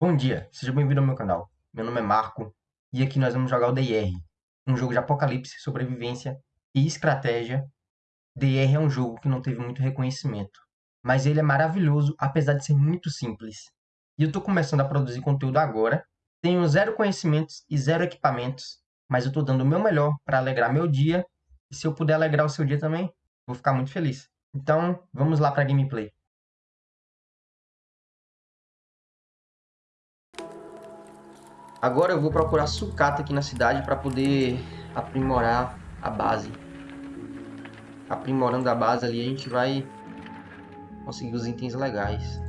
Bom dia, seja bem-vindo ao meu canal. Meu nome é Marco e aqui nós vamos jogar o DR, um jogo de apocalipse, sobrevivência e estratégia. DR é um jogo que não teve muito reconhecimento, mas ele é maravilhoso apesar de ser muito simples. E eu estou começando a produzir conteúdo agora, tenho zero conhecimentos e zero equipamentos, mas eu estou dando o meu melhor para alegrar meu dia e se eu puder alegrar o seu dia também, vou ficar muito feliz. Então, vamos lá para a gameplay. Agora eu vou procurar sucata aqui na cidade para poder aprimorar a base. Aprimorando a base ali, a gente vai conseguir os itens legais.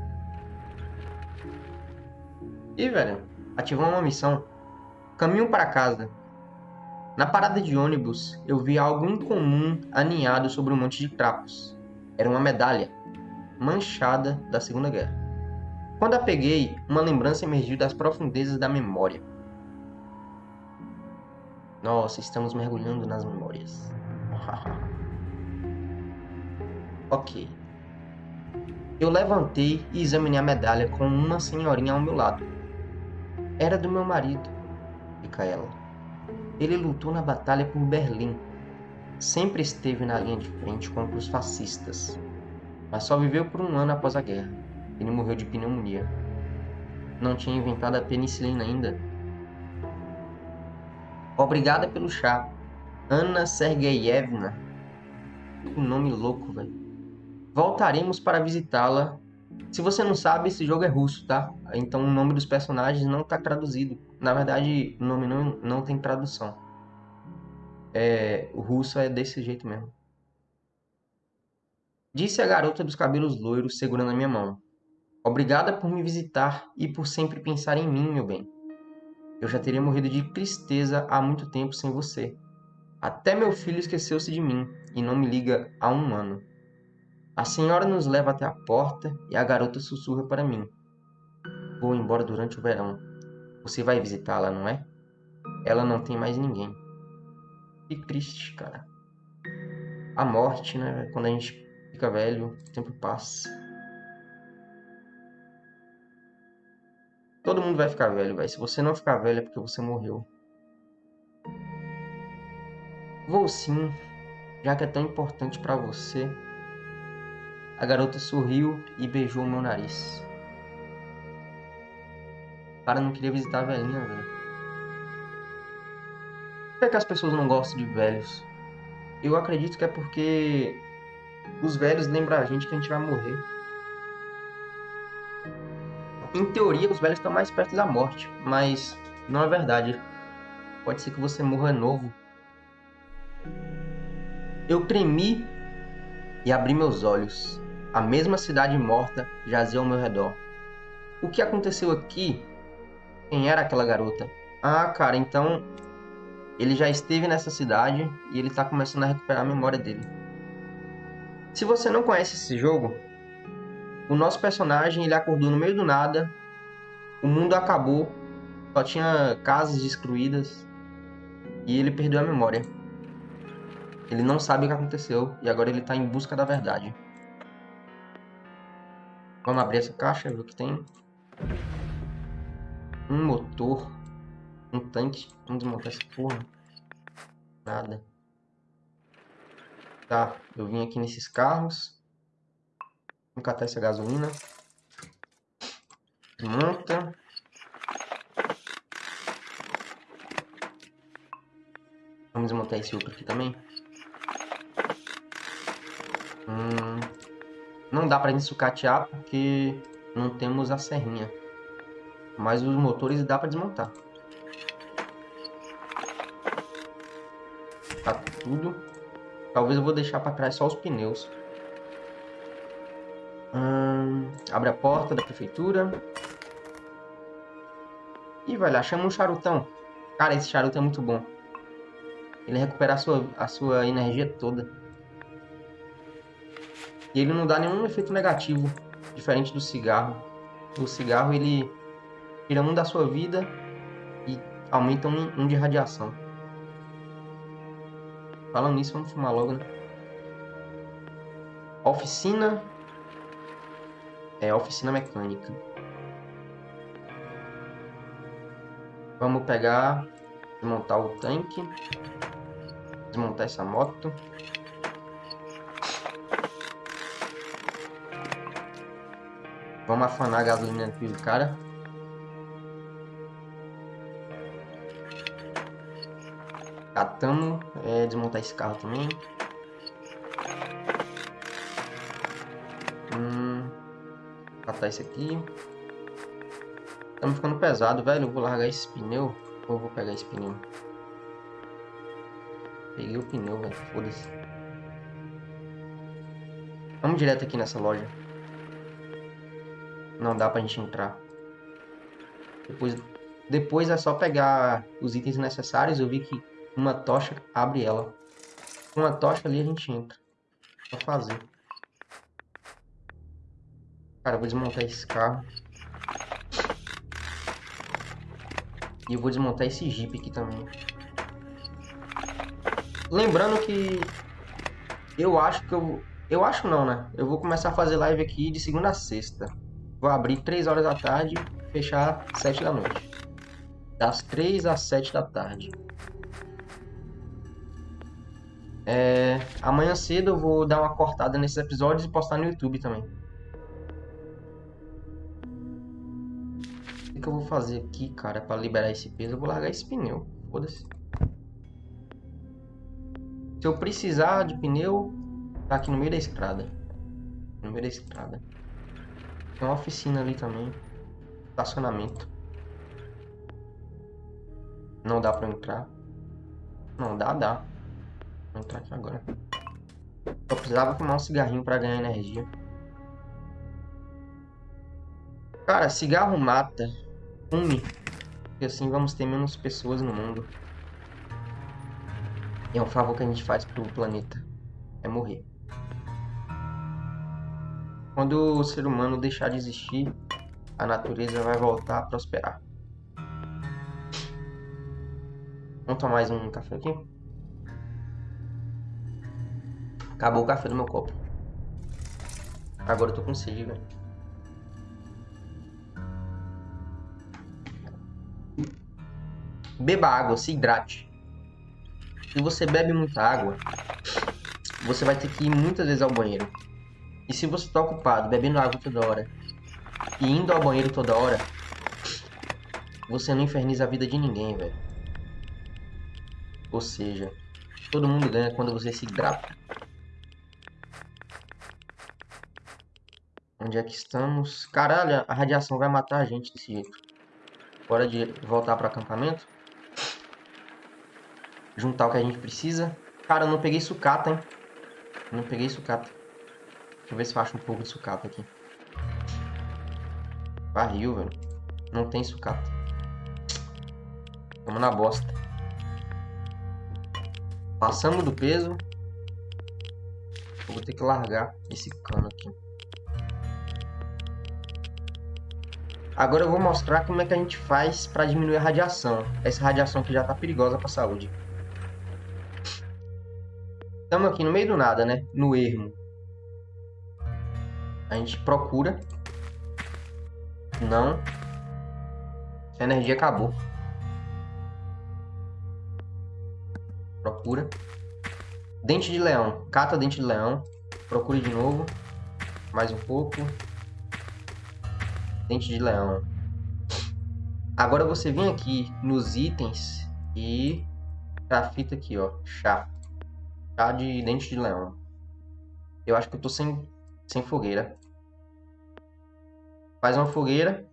E, velho, ativou uma missão. Caminho para casa. Na parada de ônibus, eu vi algo incomum aninhado sobre um monte de trapos. Era uma medalha, manchada da Segunda Guerra. Quando a peguei, uma lembrança emergiu das profundezas da memória. Nossa, estamos mergulhando nas memórias. ok. Eu levantei e examinei a medalha com uma senhorinha ao meu lado. Era do meu marido, Micaela. Ele lutou na batalha por Berlim. Sempre esteve na linha de frente contra os fascistas, mas só viveu por um ano após a guerra. Ele morreu de pneumonia. Não tinha inventado a penicilina ainda. Obrigada pelo chá. Ana Sergeyevna. Que nome louco, velho. Voltaremos para visitá-la. Se você não sabe, esse jogo é russo, tá? Então o nome dos personagens não está traduzido. Na verdade, o nome não, não tem tradução. É, o russo é desse jeito mesmo. Disse a garota dos cabelos loiros segurando a minha mão. Obrigada por me visitar e por sempre pensar em mim, meu bem. Eu já teria morrido de tristeza há muito tempo sem você. Até meu filho esqueceu-se de mim e não me liga há um ano. A senhora nos leva até a porta e a garota sussurra para mim. Vou embora durante o verão. Você vai visitá-la, não é? Ela não tem mais ninguém. Que triste, cara. A morte, né? Quando a gente fica velho, o tempo passa. Todo mundo vai ficar velho, velho. Se você não ficar velho é porque você morreu. Vou sim, já que é tão importante para você. A garota sorriu e beijou meu nariz. Para não queria visitar a velhinha, velho. Por que, que as pessoas não gostam de velhos? Eu acredito que é porque os velhos lembram a gente que a gente vai morrer em teoria, os velhos estão mais perto da morte, mas não é verdade. Pode ser que você morra novo. Eu tremi e abri meus olhos. A mesma cidade morta jazia ao meu redor. O que aconteceu aqui? Quem era aquela garota? Ah, cara, então ele já esteve nessa cidade e ele está começando a recuperar a memória dele. Se você não conhece esse jogo, o nosso personagem ele acordou no meio do nada, o mundo acabou, só tinha casas destruídas e ele perdeu a memória. Ele não sabe o que aconteceu e agora ele está em busca da verdade. Vamos abrir essa caixa, ver o que tem. Um motor, um tanque. Vamos desmontar essa porra. Nada. Tá, eu vim aqui nesses carros. Vamos catar essa gasolina. Monta. Vamos desmontar esse outro aqui também. Hum, não dá pra gente sucatear porque não temos a serrinha. Mas os motores dá pra desmontar. Tá tudo. Talvez eu vou deixar pra trás só os pneus. Hum, abre a porta da prefeitura. E vai lá, chama um charutão. Cara, esse charuto é muito bom. Ele recupera a sua, a sua energia toda. E ele não dá nenhum efeito negativo, diferente do cigarro. O cigarro, ele tira um da sua vida e aumenta um, um de radiação. Falando nisso, vamos fumar logo, né? Oficina é oficina mecânica. Vamos pegar, desmontar o tanque, desmontar essa moto. Vamos afanar a gasolina do cara. Catamos, é, desmontar esse carro também. Catar esse aqui. Tá me ficando pesado, velho. Eu vou largar esse pneu. Ou vou pegar esse pneu? Peguei o pneu, velho. Foda-se. Vamos direto aqui nessa loja. Não dá pra gente entrar. Depois, depois é só pegar os itens necessários. Eu vi que uma tocha abre ela. Com uma tocha ali a gente entra. Só fazer. Cara, eu vou desmontar esse carro. E eu vou desmontar esse Jeep aqui também. Lembrando que... Eu acho que eu... Eu acho não, né? Eu vou começar a fazer live aqui de segunda a sexta. Vou abrir 3 horas da tarde e fechar 7 da noite. Das 3 às 7 da tarde. É... Amanhã cedo eu vou dar uma cortada nesses episódios e postar no YouTube também. Que eu vou fazer aqui, cara, para liberar esse peso? Eu vou largar esse pneu. Foda-se. Se eu precisar de pneu, tá aqui no meio da estrada. No meio da estrada. Tem uma oficina ali também. Estacionamento. Não dá pra entrar. Não, dá, dá. Vou entrar aqui agora. Só precisava fumar um cigarrinho pra ganhar energia. Cara, cigarro mata. Fume. E assim vamos ter menos pessoas no mundo. E é um favor que a gente faz pro planeta. É morrer. Quando o ser humano deixar de existir, a natureza vai voltar a prosperar. Vamos tomar mais um café aqui? Acabou o café do meu copo. Agora eu tô com sede, velho. Beba água, se hidrate. Se você bebe muita água, você vai ter que ir muitas vezes ao banheiro. E se você está ocupado bebendo água toda hora e indo ao banheiro toda hora, você não inferniza a vida de ninguém, velho. Ou seja, todo mundo ganha quando você se hidrata. Onde é que estamos? Caralho, a radiação vai matar a gente desse jeito. Hora de voltar para acampamento. Juntar o que a gente precisa. Cara, eu não peguei sucata, hein? Não peguei sucata. Deixa eu ver se eu acho um pouco de sucata aqui. Barril, velho. Não tem sucata. Vamos na bosta. Passamos do peso. Eu vou ter que largar esse cano aqui. Agora eu vou mostrar como é que a gente faz para diminuir a radiação. Essa radiação que já tá perigosa para saúde. Estamos aqui no meio do nada, né? No ermo a gente procura. Não. A energia acabou. Procura. Dente de leão. Cata dente de leão. Procure de novo. Mais um pouco. Dente de leão. Agora você vem aqui nos itens e a fita aqui, ó. Chá. Chá de dente de leão. Eu acho que eu tô sem, sem fogueira. Faz uma fogueira.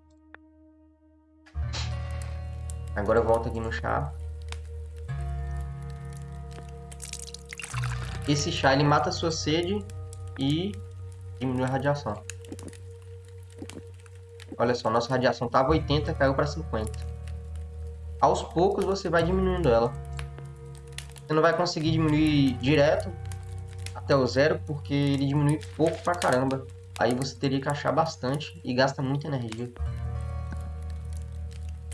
Agora volta aqui no chá. Esse chá ele mata a sua sede e diminui a radiação. Olha só, nossa radiação estava 80, caiu para 50. Aos poucos você vai diminuindo ela. Você não vai conseguir diminuir direto até o zero, porque ele diminui pouco pra caramba. Aí você teria que achar bastante e gasta muita energia.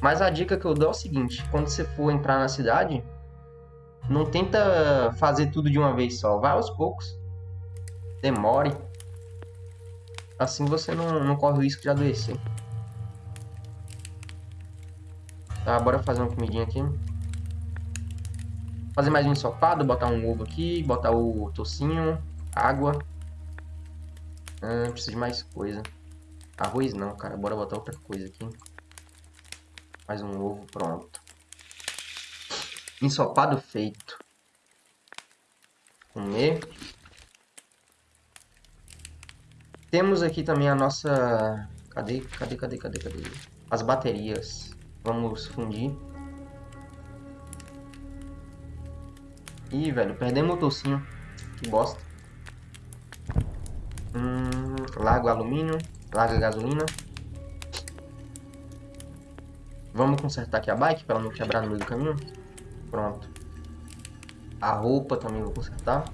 Mas a dica que eu dou é o seguinte, quando você for entrar na cidade, não tenta fazer tudo de uma vez só, vai aos poucos. Demore. Assim você não, não corre o risco de adoecer. Tá, bora fazer uma comidinha aqui. Fazer mais um ensopado, botar um ovo aqui, botar o tocinho, água. Ah, precisa de mais coisa. Arroz não, cara. Bora botar outra coisa aqui. Mais um ovo, pronto. Ensopado feito. Comer. Temos aqui também a nossa... Cadê, cadê, cadê, cadê, cadê? As baterias. Vamos fundir. Ih, velho, perdemos o tocinho. Que bosta. Hum, largo alumínio. Larga gasolina. Vamos consertar aqui a bike para não quebrar no meio do caminho. Pronto. A roupa também vou consertar.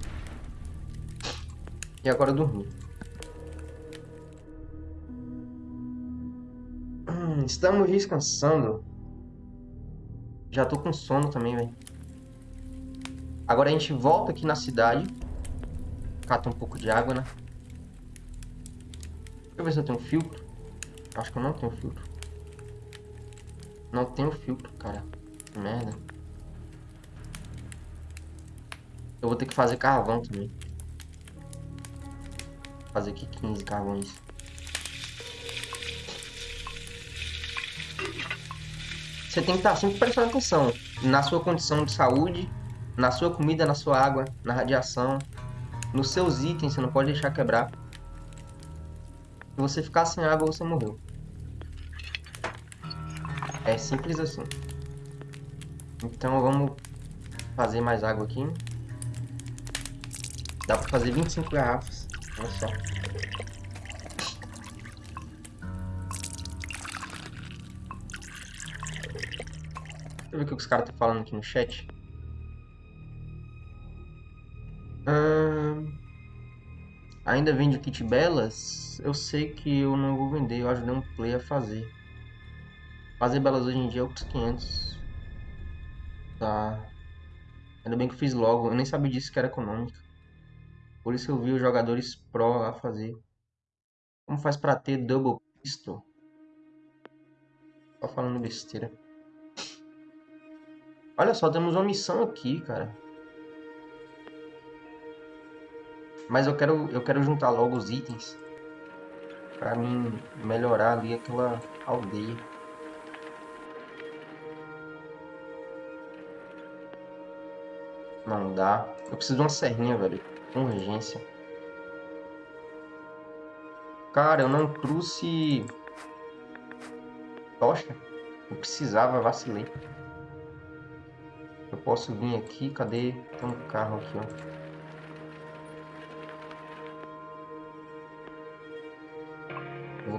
E agora dormir. Hum, estamos descansando. Já tô com sono também, velho. Agora a gente volta aqui na cidade. Cata um pouco de água, né? Deixa eu ver se eu tenho filtro. Acho que eu não tenho filtro. Não tenho filtro, cara. Que merda. Eu vou ter que fazer carvão também. Vou fazer aqui 15 carvões. Você tem que estar sempre prestando atenção na sua condição de saúde, na sua comida, na sua água, na radiação, nos seus itens, você não pode deixar quebrar. Se você ficar sem água, você morreu. É simples assim. Então vamos fazer mais água aqui. Dá pra fazer 25 garrafas. Olha só. Deixa eu ver o que os caras estão falando aqui no chat. Ainda vende kit belas? Eu sei que eu não vou vender, eu ajudei um play a fazer. Fazer belas hoje em dia é outros 500. Tá. Ainda bem que eu fiz logo, eu nem sabia disso que era econômica. Por isso eu vi os jogadores pro lá fazer. Como faz pra ter double pistol? Só falando besteira. Olha só, temos uma missão aqui, cara. Mas eu quero, eu quero juntar logo os itens. Pra mim melhorar ali aquela aldeia. Não dá. Eu preciso de uma serrinha, velho. Com urgência. Cara, eu não trouxe... Tocha? Eu precisava, vacilei. Eu posso vir aqui, cadê? Tem um carro aqui, ó.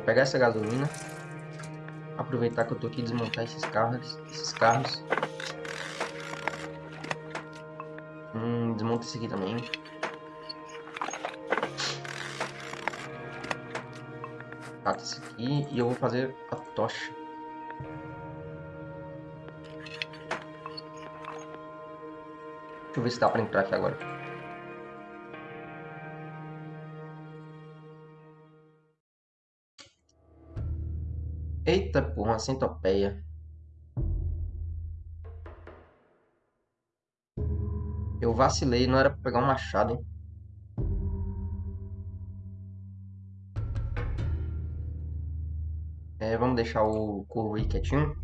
Vou pegar essa gasolina. Aproveitar que eu tô aqui desmontar esses carros. Esses carros. Hum, desmonta esse aqui também. Cata esse aqui e eu vou fazer a tocha. Deixa eu ver se dá pra entrar aqui agora. Eita porra, uma centopeia. Eu vacilei, não era pra pegar um machado, hein? É, vamos deixar o corvo aí quietinho.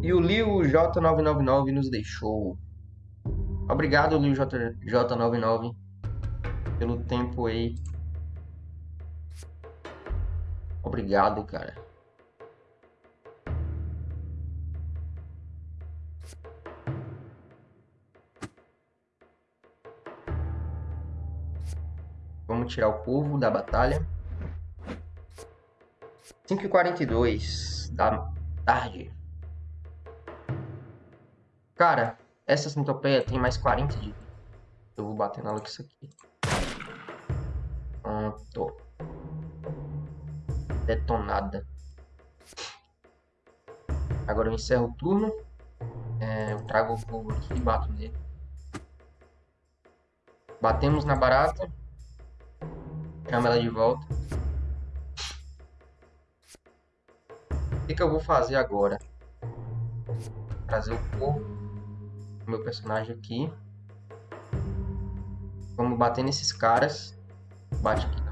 E o Liu J999 nos deixou. Obrigado, Liu J, J99, pelo tempo aí Obrigado, cara. Vamos tirar o povo da batalha. 5h42 da tarde. Cara, essa centopeia tem mais 40 de. Eu vou bater nela com isso aqui. Pronto detonada. Agora eu encerro o turno. É, eu trago o fogo aqui e bato nele. Batemos na barata. Chama ela de volta. O que, que eu vou fazer agora? Trazer o corpo do meu personagem aqui. Vamos bater nesses caras. Bate aqui.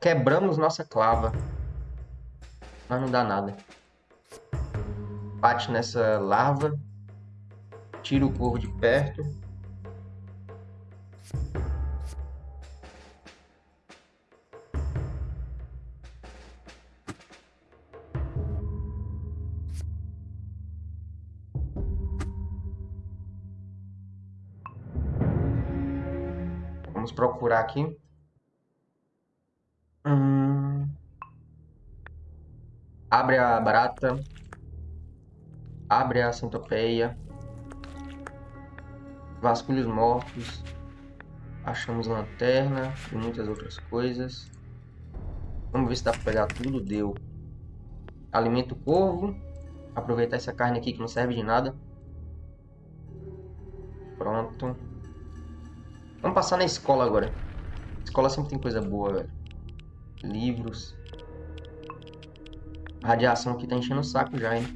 Quebramos nossa clava. Mas não dá nada. Bate nessa larva. Tira o corvo de perto. Vamos procurar aqui. Abre a barata. Abre a centopeia. Vasculhos mortos. Achamos lanterna e muitas outras coisas. Vamos ver se dá para pegar tudo. Deu. Alimenta o corvo. Aproveitar essa carne aqui que não serve de nada. Pronto. Vamos passar na escola agora. Escola sempre tem coisa boa, velho. Livros. A radiação aqui tá enchendo o saco já, hein?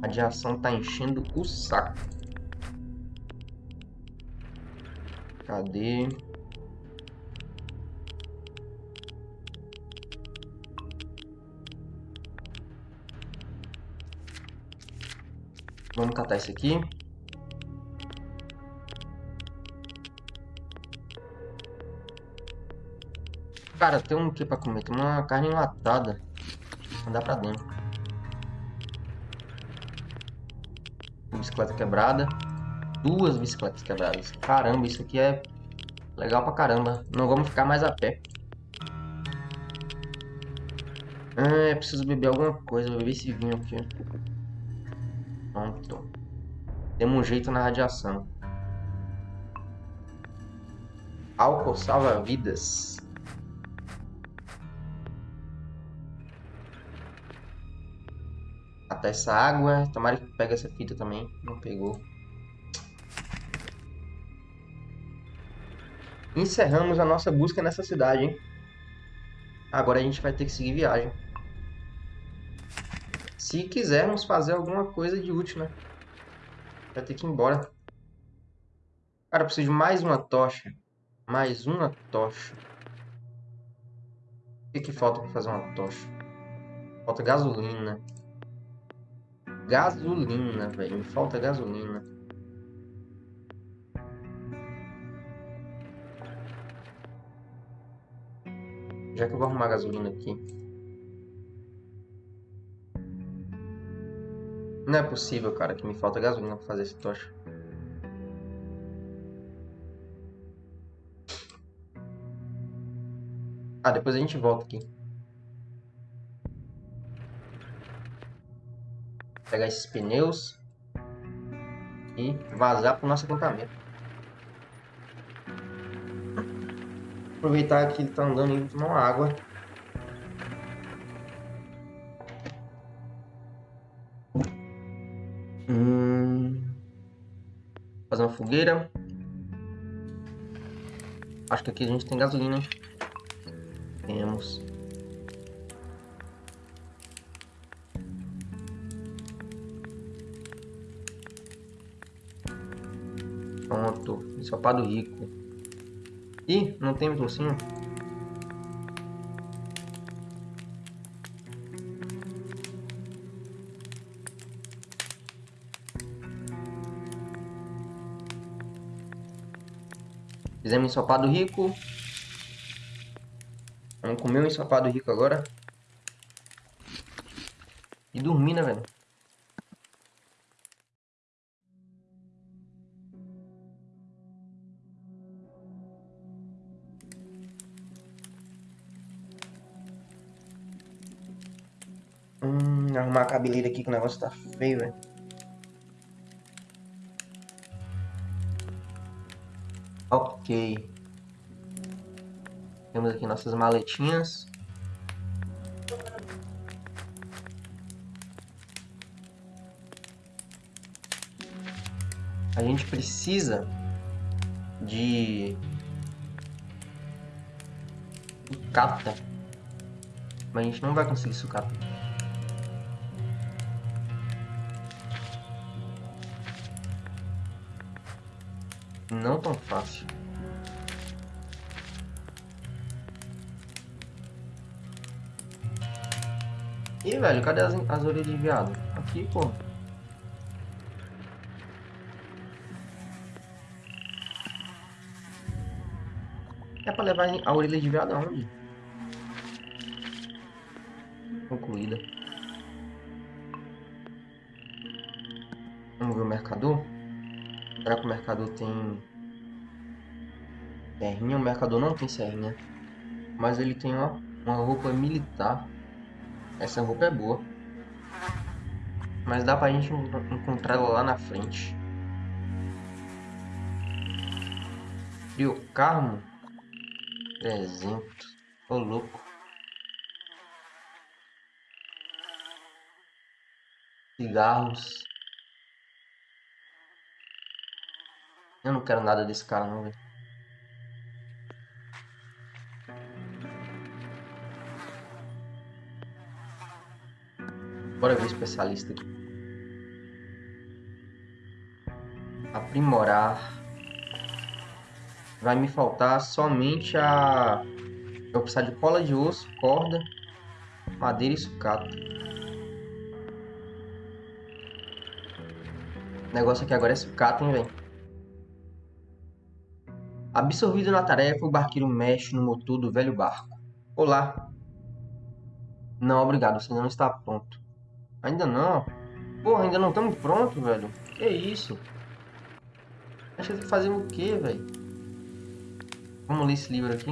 A radiação tá enchendo o saco. Cadê? Vamos catar esse aqui. Cara, tem um que pra comer? Tem uma carne enlatada. Andar pra dentro. Bicicleta quebrada. Duas bicicletas quebradas. Caramba, isso aqui é legal pra caramba. Não vamos ficar mais a pé. Ah, preciso beber alguma coisa. Beber esse vinho aqui. Pronto. Temos um jeito na radiação. Álcool salva vidas. Até essa água. Tomara que pegue essa fita também. Não pegou. Encerramos a nossa busca nessa cidade, hein? Agora a gente vai ter que seguir viagem. Se quisermos fazer alguma coisa de útil, né? Vai ter que ir embora. Cara, eu preciso de mais uma tocha. Mais uma tocha. O que, que falta para fazer uma tocha? Falta gasolina. Gasolina, velho. Me falta gasolina. Já que eu vou arrumar gasolina aqui. Não é possível, cara, que me falta gasolina pra fazer esse tocha. Ah, depois a gente volta aqui. Pegar esses pneus. E vazar pro nosso acampamento. Aproveitar que ele tá andando e tomar uma água. fazer uma fogueira. Acho que aqui a gente tem gasolina. Temos. Pronto. Ensopado rico. Ih, não tem docinho. Fizemos ensopado rico. Vamos comer um ensopado rico agora. E dormir, né, velho? Cabeleira aqui que o negócio tá feio, velho. Ok. Temos aqui nossas maletinhas. A gente precisa de Sucata. Mas a gente não vai conseguir sucata. Não tão fácil. Ih, velho, cadê as, as orelhas de viado? Aqui, pô. É pra levar a orelha de viado aonde? Concluída. Vamos ver o mercador? Será que o mercador tem... Serrinha? O mercador não tem serrinha. Mas ele tem uma, uma roupa militar. Essa roupa é boa. Mas dá pra gente encontrar ela lá na frente. Frio Carmo? Presento. Ô louco. Cigarros. Eu não quero nada desse cara não, velho. Bora ver o especialista aqui. Aprimorar. Vai me faltar somente a... Eu vou precisar de cola de osso, corda, madeira e sucata. O negócio aqui agora é sucata, hein, velho. Absorvido na tarefa, o barqueiro mexe no motor do velho barco. Olá. Não, obrigado, você não está pronto. Ainda não? Porra, ainda não estamos prontos, velho. Que isso? Acha que fazer o que, velho? Vamos ler esse livro aqui.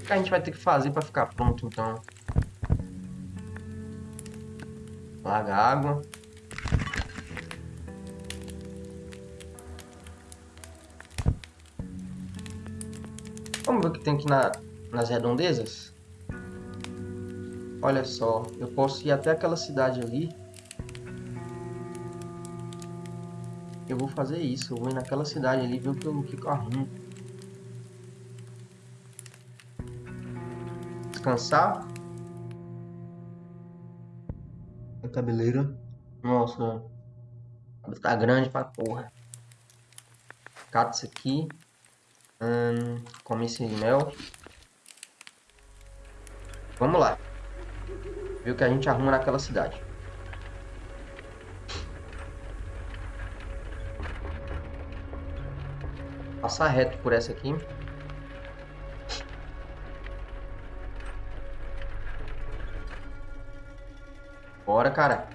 O que a gente vai ter que fazer para ficar pronto, então? Larga água. Vamos ver o que tem aqui na, nas redondezas? Olha só, eu posso ir até aquela cidade ali. Eu vou fazer isso, eu vou ir naquela cidade ali ver o que eu, que eu arrumo. Descansar. A cabeleira. Nossa, tá grande pra porra. Cata isso aqui. Hum, come esse mel. Vamos lá. Ver o que a gente arruma naquela cidade. Passar reto por essa aqui. Bora, cara.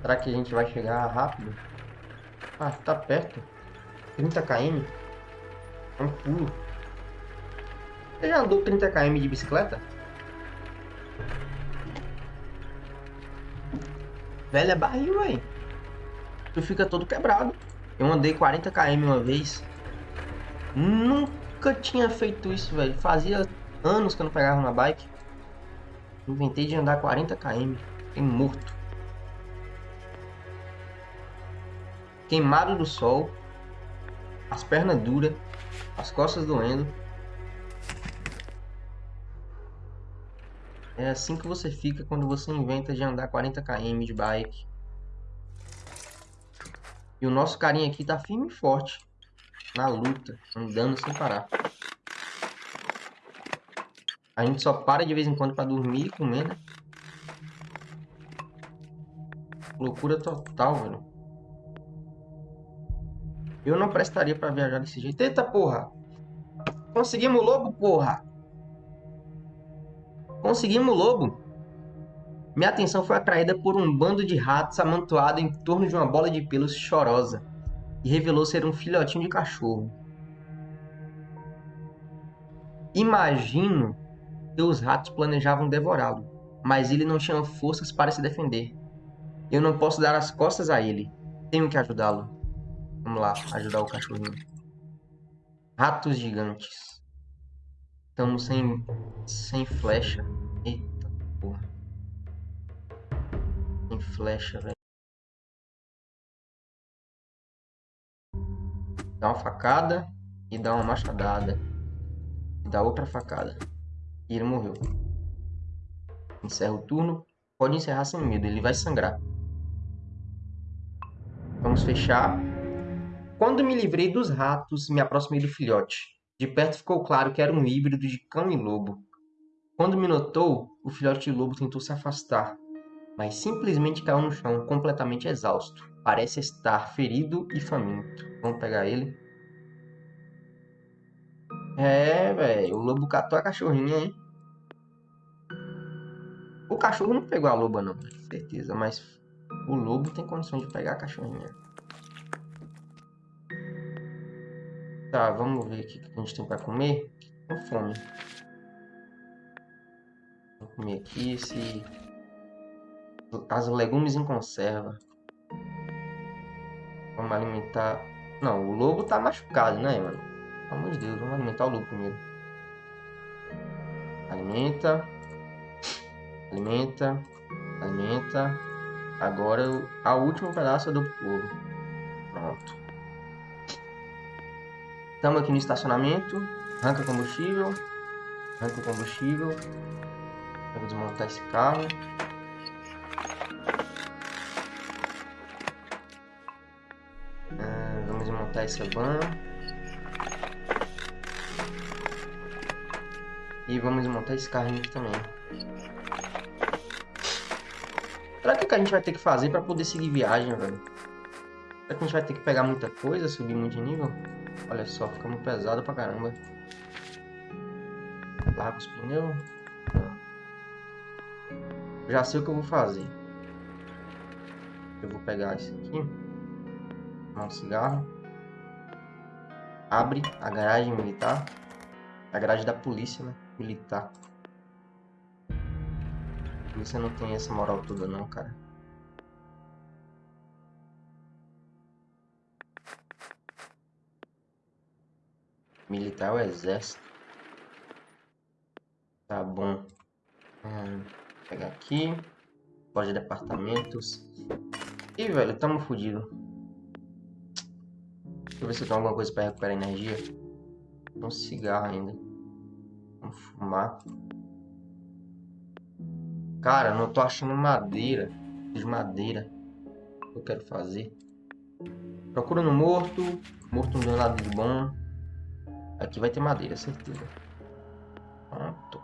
Será que a gente vai chegar rápido? Ah, tá perto. 30 km. É um pulo. Você já andou 30 km de bicicleta? Velha barril, aí. Tu fica todo quebrado. Eu andei 40 km uma vez. Nunca tinha feito isso, velho. Fazia anos que eu não pegava uma bike. Inventei de andar 40 km. Fiquei morto. Queimado do sol, as pernas duras, as costas doendo. É assim que você fica quando você inventa de andar 40 km de bike. E o nosso carinha aqui tá firme e forte. Na luta, andando sem parar. A gente só para de vez em quando para dormir e comer, né? Loucura total, velho. Eu não prestaria para viajar desse jeito. Eita porra! Conseguimos lobo, porra! Conseguimos lobo! Minha atenção foi atraída por um bando de ratos amontoado em torno de uma bola de pelos chorosa e revelou ser um filhotinho de cachorro. Imagino que os ratos planejavam devorá-lo, mas ele não tinha forças para se defender. Eu não posso dar as costas a ele. Tenho que ajudá-lo. Vamos lá, ajudar o cachorrinho. Ratos gigantes. Estamos sem, sem flecha. Eita porra. Sem flecha. velho. Dá uma facada e dá uma machadada. E dá outra facada. E ele morreu. Encerra o turno. Pode encerrar sem medo, ele vai sangrar. Vamos fechar. Quando me livrei dos ratos, me aproximei do filhote. De perto ficou claro que era um híbrido de cão e lobo. Quando me notou, o filhote de lobo tentou se afastar, mas simplesmente caiu no chão, completamente exausto. Parece estar ferido e faminto. Vamos pegar ele. É, velho, o lobo catou a cachorrinha, hein? O cachorro não pegou a loba, não, certeza, mas o lobo tem condição de pegar a cachorrinha. Tá, vamos ver o que a gente tem pra comer. Com fome. Vou comer aqui esse... As legumes em conserva. Vamos alimentar... Não, o lobo tá machucado, né, mano? Pelo amor de Deus, vamos alimentar o lobo primeiro. Alimenta. Alimenta. Alimenta. Agora, a última pedaço é do lobo. Pronto. Estamos aqui no estacionamento. Arranca combustível. Arranca combustível. Eu vou desmontar esse carro. Ah, vamos desmontar essa van. E vamos desmontar esse carrinho aqui também. Será que, que a gente vai ter que fazer para poder seguir viagem, velho? Será que a gente vai ter que pegar muita coisa, subir muito de nível? Olha só, fica muito pesado pra caramba. Larga os pneus. Já sei o que eu vou fazer. Eu vou pegar esse aqui. Um cigarro. Abre a garagem militar. A garagem da polícia, né? Militar. A polícia não tem essa moral toda não, cara. Militar é o exército. Tá bom. Hum, vou pegar aqui. Loja de apartamentos. Ih, velho, tamo fudido. Deixa eu ver se eu tenho alguma coisa pra recuperar energia. Um cigarro ainda. Vamos fumar. Cara, não tô achando madeira. De madeira. O que eu quero fazer? Procura no morto. Morto não deu nada de bom. Aqui vai ter madeira, certeza. Pronto.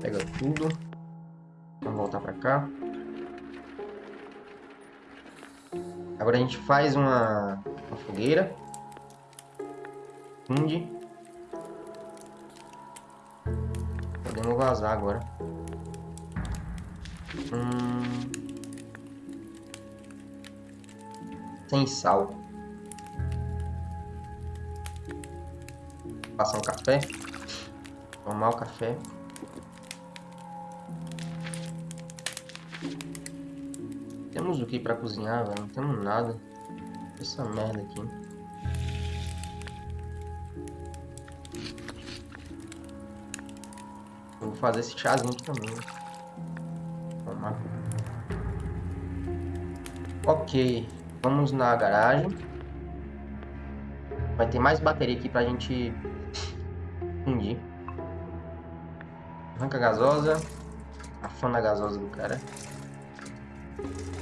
Pega tudo. Vamos voltar pra cá. Agora a gente faz uma, uma fogueira. Funde. Podemos vazar agora. Hum... Sem sal. Passar um café. Tomar o café. Temos o que para cozinhar, velho? Não temos nada. Essa merda aqui. Eu vou fazer esse chazinho aqui também. Tomar. Ok. Vamos na garagem. Vai ter mais bateria aqui pra gente Gasosa. A gasosa do cara.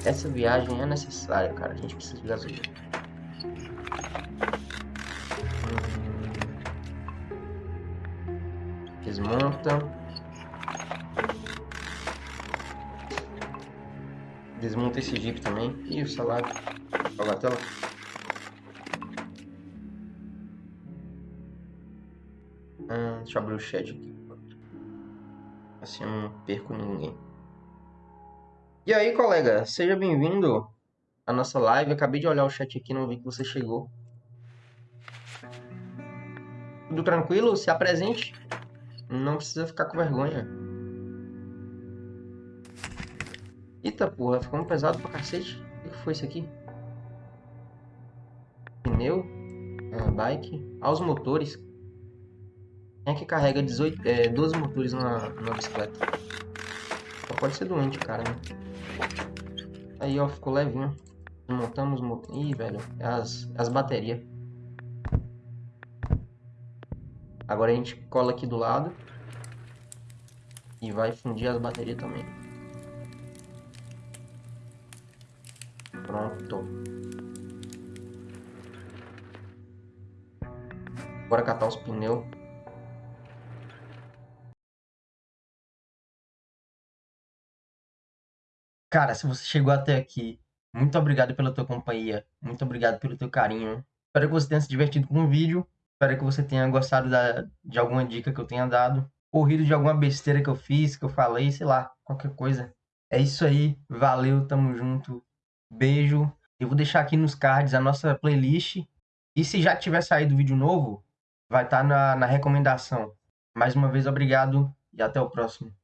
Essa viagem é necessária, cara. A gente precisa de gasolina. Desmonta. Desmonta esse jeep também. E o salário. Joga a tela. Deixa eu abrir o chat aqui. Assim eu não perco ninguém. E aí, colega, seja bem-vindo à nossa live. acabei de olhar o chat aqui, não vi que você chegou. Tudo tranquilo? Se apresente. Não precisa ficar com vergonha. Eita porra, ficou um pesado pra cacete. O que foi isso aqui? Pneu? Ah, bike? Aos motores. É que carrega 18, é, 12 motores numa, numa bicicleta? Só pode ser doente, cara, né? Aí, ó, ficou levinho. Montamos... Ih, velho, as, as baterias. Agora a gente cola aqui do lado. E vai fundir as baterias também. Pronto. Bora catar os pneus. Cara, se você chegou até aqui, muito obrigado pela tua companhia. Muito obrigado pelo teu carinho. Espero que você tenha se divertido com o vídeo. Espero que você tenha gostado da, de alguma dica que eu tenha dado. Ou rido de alguma besteira que eu fiz, que eu falei, sei lá, qualquer coisa. É isso aí. Valeu, tamo junto. Beijo. Eu vou deixar aqui nos cards a nossa playlist. E se já tiver saído vídeo novo, vai estar tá na, na recomendação. Mais uma vez, obrigado e até o próximo.